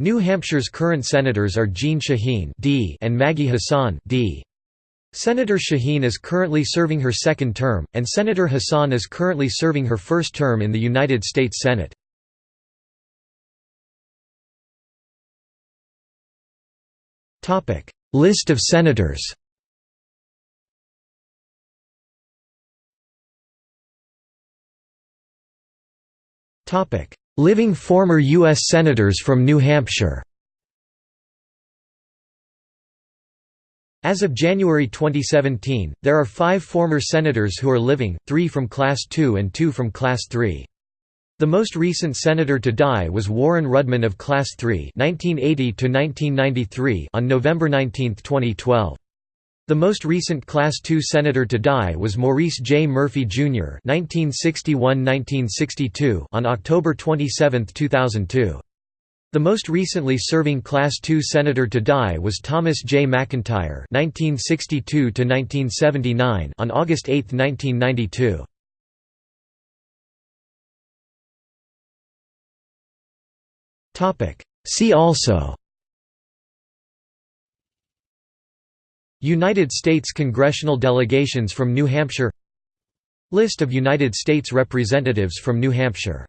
New Hampshire's current senators are Jeanne Shaheen D and Maggie Hassan D. Senator Shaheen is currently serving her second term, and Senator Hassan is currently serving her first term in the United States Senate. List of senators Living former U.S. Senators from New Hampshire As of January 2017, there are five former senators who are living, three from Class II and two from Class III. The most recent senator to die was Warren Rudman of Class III (1980–1993) on November 19, 2012. The most recent Class II senator to die was Maurice J. Murphy, Jr. (1961–1962) on October 27, 2002. The most recently serving Class II senator to die was Thomas J. McIntyre (1962–1979) on August 8, 1992. Topic. See also. United States congressional delegations from New Hampshire. List of United States representatives from New Hampshire